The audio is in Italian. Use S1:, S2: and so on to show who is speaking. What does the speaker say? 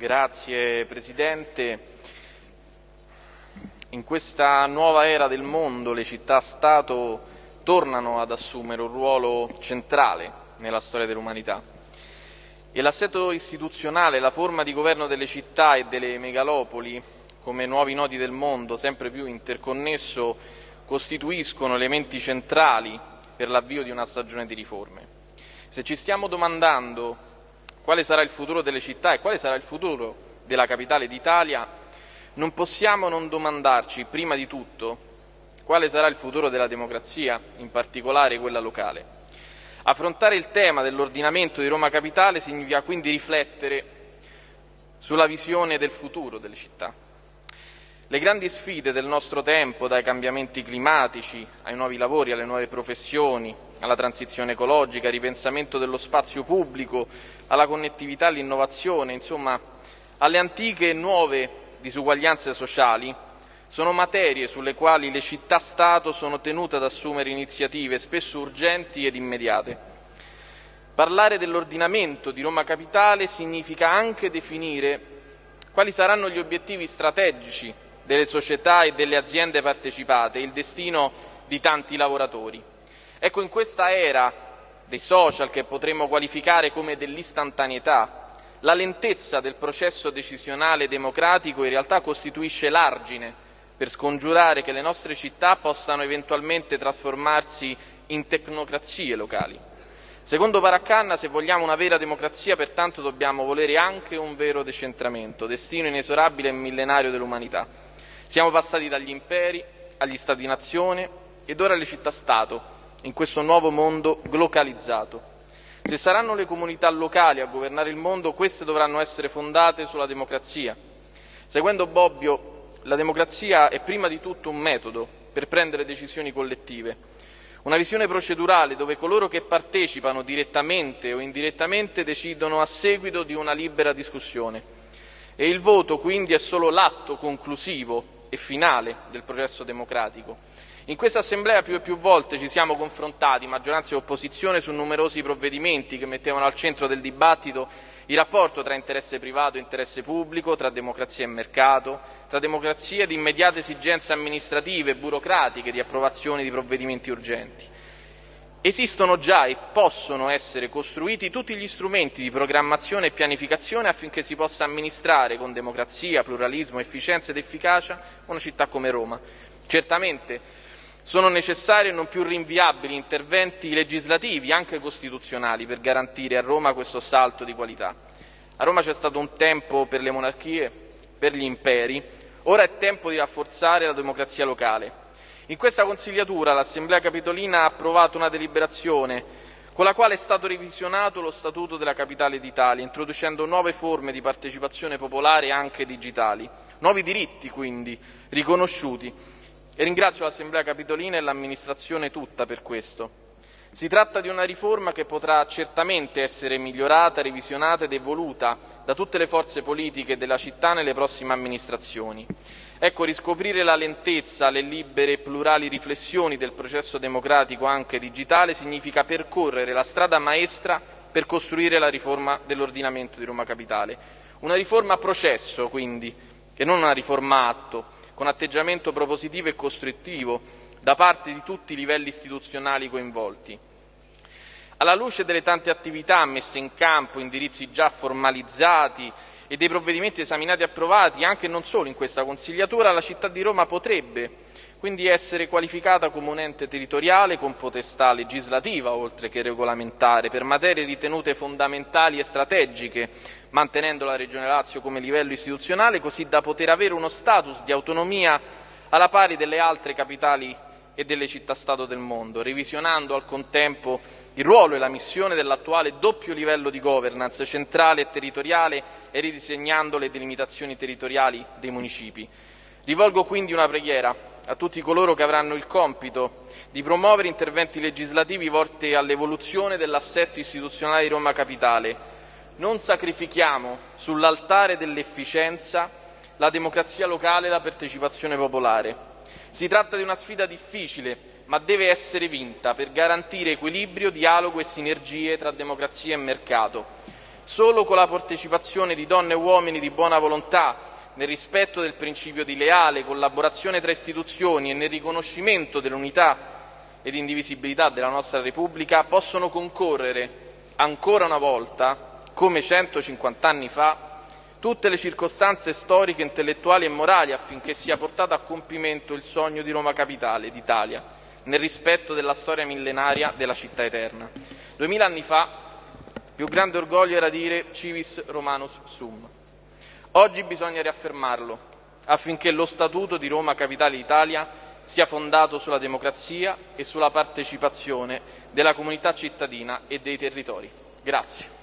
S1: Grazie Presidente. In questa nuova era del mondo le città-stato tornano ad assumere un ruolo centrale nella storia dell'umanità e l'assetto istituzionale, la forma di governo delle città e delle megalopoli come nuovi nodi del mondo sempre più interconnesso costituiscono elementi centrali per l'avvio di una stagione di riforme. Se ci stiamo domandando quale sarà il futuro delle città e quale sarà il futuro della capitale d'Italia, non possiamo non domandarci, prima di tutto, quale sarà il futuro della democrazia, in particolare quella locale. Affrontare il tema dell'ordinamento di Roma Capitale significa quindi riflettere sulla visione del futuro delle città. Le grandi sfide del nostro tempo, dai cambiamenti climatici ai nuovi lavori, alle nuove professioni, alla transizione ecologica, al ripensamento dello spazio pubblico, alla connettività, all'innovazione, insomma alle antiche e nuove disuguaglianze sociali, sono materie sulle quali le città-Stato sono tenute ad assumere iniziative spesso urgenti ed immediate. Parlare dell'ordinamento di Roma Capitale significa anche definire quali saranno gli obiettivi strategici delle società e delle aziende partecipate il destino di tanti lavoratori. Ecco, in questa era dei social che potremmo qualificare come dell'istantaneità, la lentezza del processo decisionale democratico in realtà costituisce l'argine per scongiurare che le nostre città possano eventualmente trasformarsi in tecnocrazie locali. Secondo Paraccanna, se vogliamo una vera democrazia, pertanto dobbiamo volere anche un vero decentramento, destino inesorabile e millenario dell'umanità. Siamo passati dagli imperi agli stati-nazione ed ora alle città-stato, in questo nuovo mondo globalizzato. Se saranno le comunità locali a governare il mondo, queste dovranno essere fondate sulla democrazia. Seguendo Bobbio, la democrazia è prima di tutto un metodo per prendere decisioni collettive, una visione procedurale dove coloro che partecipano direttamente o indirettamente decidono a seguito di una libera discussione. E il voto quindi è solo l'atto conclusivo e finale del processo democratico. In questa Assemblea più e più volte ci siamo confrontati, maggioranza e opposizione, su numerosi provvedimenti che mettevano al centro del dibattito il rapporto tra interesse privato e interesse pubblico, tra democrazia e mercato, tra democrazia ed immediate esigenze amministrative e burocratiche di approvazione di provvedimenti urgenti. Esistono già e possono essere costruiti tutti gli strumenti di programmazione e pianificazione affinché si possa amministrare con democrazia, pluralismo, efficienza ed efficacia una città come Roma. Certamente sono necessari e non più rinviabili interventi legislativi, anche costituzionali, per garantire a Roma questo salto di qualità. A Roma c'è stato un tempo per le monarchie, per gli imperi, ora è tempo di rafforzare la democrazia locale. In questa consigliatura l'Assemblea Capitolina ha approvato una deliberazione con la quale è stato revisionato lo Statuto della Capitale d'Italia, introducendo nuove forme di partecipazione popolare anche digitali, nuovi diritti quindi riconosciuti e ringrazio l'Assemblea Capitolina e l'amministrazione tutta per questo. Si tratta di una riforma che potrà certamente essere migliorata, revisionata ed evoluta da tutte le forze politiche della città nelle prossime amministrazioni. Ecco, riscoprire la lentezza, le libere e plurali riflessioni del processo democratico anche digitale significa percorrere la strada maestra per costruire la riforma dell'ordinamento di Roma Capitale. Una riforma a processo, quindi, e non una riforma atto, con atteggiamento propositivo e costruttivo da parte di tutti i livelli istituzionali coinvolti. Alla luce delle tante attività messe in campo, indirizzi già formalizzati e dei provvedimenti esaminati e approvati, anche e non solo in questa consigliatura, la città di Roma potrebbe quindi essere qualificata come un ente territoriale con potestà legislativa oltre che regolamentare per materie ritenute fondamentali e strategiche, mantenendo la Regione Lazio come livello istituzionale, così da poter avere uno status di autonomia alla pari delle altre capitali e delle città-stato del mondo, revisionando al contempo il ruolo e la missione dell'attuale doppio livello di governance centrale e territoriale e ridisegnando le delimitazioni territoriali dei municipi. Rivolgo quindi una preghiera a tutti coloro che avranno il compito di promuovere interventi legislativi volti all'evoluzione dell'assetto istituzionale di Roma Capitale. Non sacrifichiamo sull'altare dell'efficienza la democrazia locale e la partecipazione popolare. Si tratta di una sfida difficile, ma deve essere vinta per garantire equilibrio, dialogo e sinergie tra democrazia e mercato. Solo con la partecipazione di donne e uomini di buona volontà, nel rispetto del principio di leale collaborazione tra istituzioni e nel riconoscimento dell'unità ed indivisibilità della nostra Repubblica, possono concorrere ancora una volta, come 150 anni fa, tutte le circostanze storiche, intellettuali e morali affinché sia portato a compimento il sogno di Roma Capitale d'Italia, nel rispetto della storia millenaria della città eterna. Duemila anni fa, più grande orgoglio era dire civis romanus sum. Oggi bisogna riaffermarlo, affinché lo Statuto di Roma Capitale d'Italia sia fondato sulla democrazia e sulla partecipazione della comunità cittadina e dei territori. Grazie.